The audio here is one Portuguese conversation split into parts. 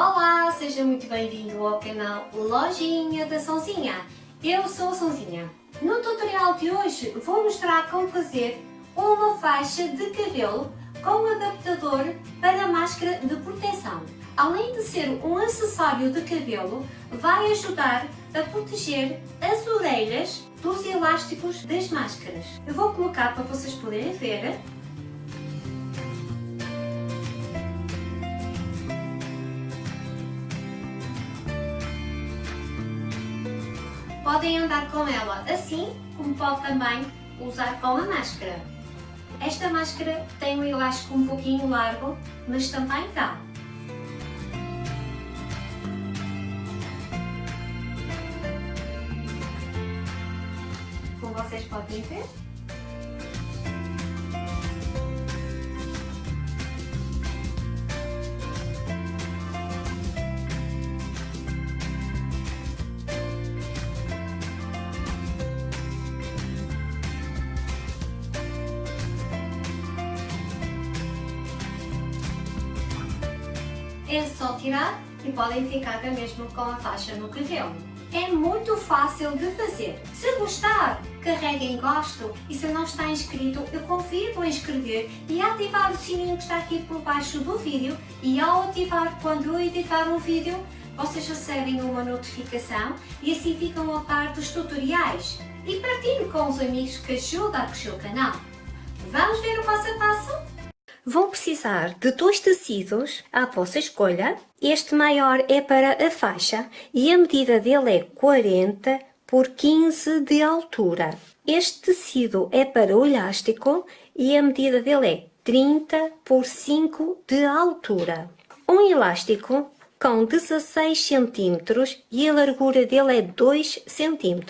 Olá, seja muito bem-vindo ao canal Lojinha da Sonzinha. Eu sou a Sonzinha. No tutorial de hoje vou mostrar como fazer uma faixa de cabelo com adaptador para máscara de proteção. Além de ser um acessório de cabelo, vai ajudar a proteger as orelhas dos elásticos das máscaras. Eu vou colocar para vocês poderem ver Podem andar com ela assim, como pode também usar com a máscara. Esta máscara tem um elástico um pouquinho largo, mas também dá. Como vocês podem ver, é só tirar e podem ficar mesmo com a faixa no cabelo. É muito fácil de fazer. Se gostar, carreguem gosto e se não está inscrito, eu convido a inscrever e a ativar o sininho que está aqui por baixo do vídeo e ao ativar quando eu editar um vídeo, vocês recebem uma notificação e assim ficam a par dos tutoriais. E partilhem com os amigos que ajudam a crescer o canal. Vamos ver o passo a passo? Vão precisar de dois tecidos à vossa escolha. Este maior é para a faixa e a medida dele é 40 por 15 de altura. Este tecido é para o elástico e a medida dele é 30 por 5 de altura. Um elástico com 16 cm e a largura dele é 2 cm.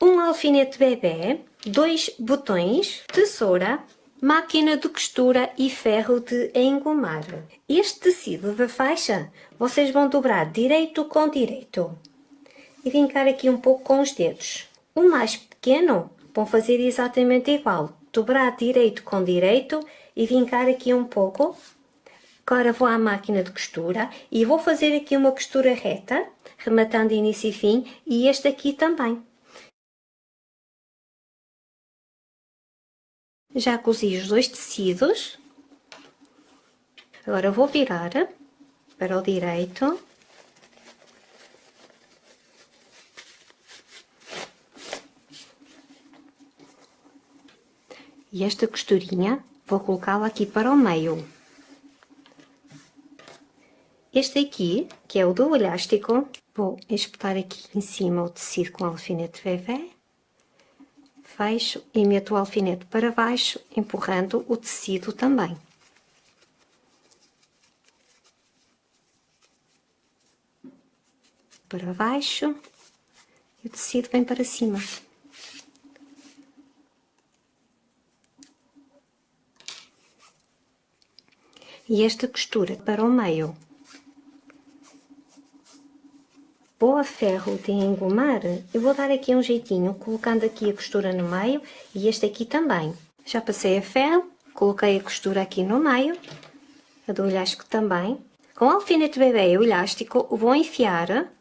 Um alfinete bebê, dois botões, tesoura, máquina de costura e ferro de engomar. Este tecido da faixa vocês vão dobrar direito com direito e vincar aqui um pouco com os dedos. O mais pequeno vão fazer exatamente igual, dobrar direito com direito e vincar aqui um pouco. Agora vou à máquina de costura e vou fazer aqui uma costura reta, rematando início e fim, e este aqui também. Já cozi os dois tecidos. Agora vou virar para o direito. E esta costurinha vou colocá-la aqui para o meio. Este aqui, que é o do elástico, vou espetar aqui em cima o tecido com alfinete bebê fecho e meto o alfinete para baixo, empurrando o tecido também. Para baixo e o tecido vem para cima. E esta costura para o meio Vou a ferro de engomar, eu vou dar aqui um jeitinho, colocando aqui a costura no meio e este aqui também. Já passei a ferro, coloquei a costura aqui no meio, a do elástico também. Com o alfinete bebê e o elástico, vou enfiar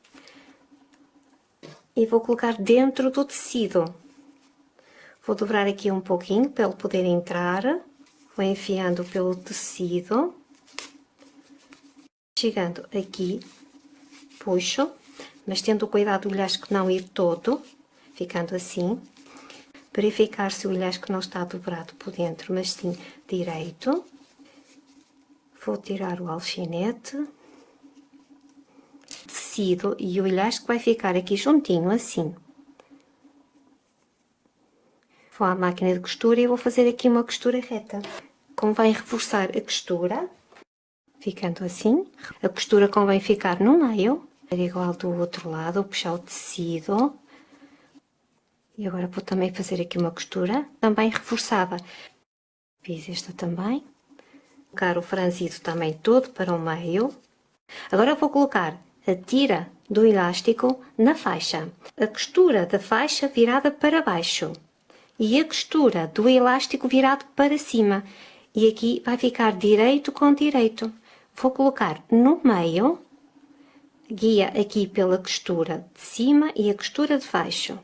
e vou colocar dentro do tecido. Vou dobrar aqui um pouquinho para ele poder entrar. Vou enfiando pelo tecido. Chegando aqui, puxo mas tendo o cuidado do elástico não ir todo, ficando assim. Verificar se o elástico não está dobrado por dentro, mas sim direito. Vou tirar o alfinete. Tecido e o elástico vai ficar aqui juntinho, assim. Vou à máquina de costura e vou fazer aqui uma costura reta. Convém reforçar a costura, ficando assim. A costura convém ficar no meio igual do outro lado, puxar o tecido. E agora vou também fazer aqui uma costura, também reforçada. Fiz esta também. Colocar o franzido também todo para o meio. Agora vou colocar a tira do elástico na faixa. A costura da faixa virada para baixo. E a costura do elástico virado para cima. E aqui vai ficar direito com direito. Vou colocar no meio guia aqui pela costura de cima e a costura de baixo.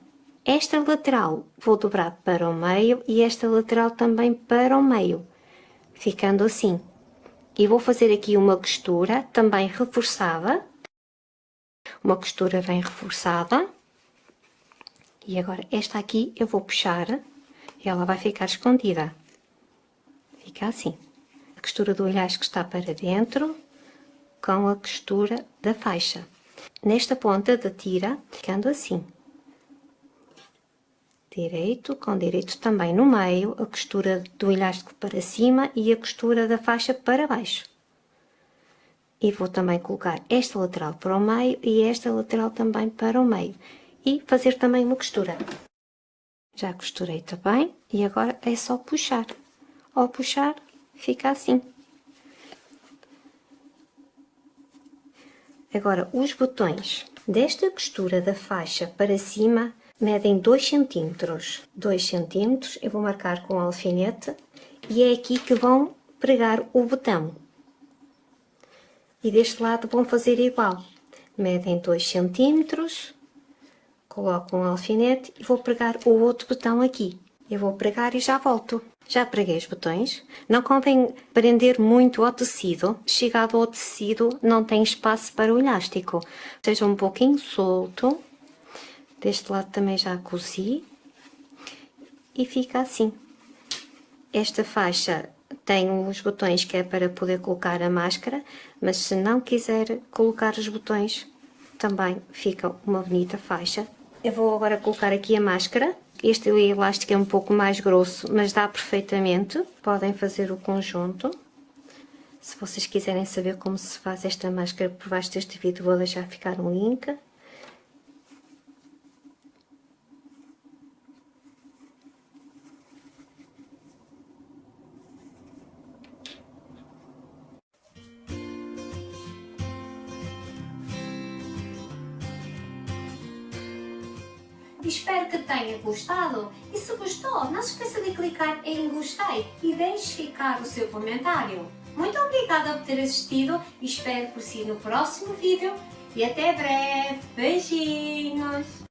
Esta lateral vou dobrar para o meio e esta lateral também para o meio, ficando assim. E vou fazer aqui uma costura também reforçada, uma costura bem reforçada. E agora esta aqui eu vou puxar e ela vai ficar escondida. Fica assim. A costura do que está para dentro com a costura da faixa. Nesta ponta da tira, ficando assim. Direito com direito também no meio, a costura do elástico para cima e a costura da faixa para baixo. E vou também colocar esta lateral para o meio e esta lateral também para o meio. E fazer também uma costura. Já costurei também e agora é só puxar. Ao puxar, fica assim. Agora, os botões desta costura da faixa para cima medem 2 centímetros. 2 centímetros, eu vou marcar com alfinete e é aqui que vão pregar o botão. E deste lado vão fazer igual. Medem 2 centímetros, coloco um alfinete e vou pregar o outro botão aqui. Eu vou pregar e já volto. Já preguei os botões. Não convém prender muito ao tecido. Chegado ao tecido, não tem espaço para o elástico. Seja um pouquinho solto. Deste lado também já cozi. E fica assim. Esta faixa tem os botões que é para poder colocar a máscara, mas se não quiser colocar os botões, também fica uma bonita faixa. Eu vou agora colocar aqui a máscara. Este elástico é um pouco mais grosso, mas dá perfeitamente. Podem fazer o conjunto. Se vocês quiserem saber como se faz esta máscara por baixo deste vídeo, vou deixar ficar um link. Espero que tenha gostado e se gostou, não se esqueça de clicar em gostei e deixe ficar o seu comentário. Muito obrigada por ter assistido e espero por si no próximo vídeo e até breve. Beijinhos!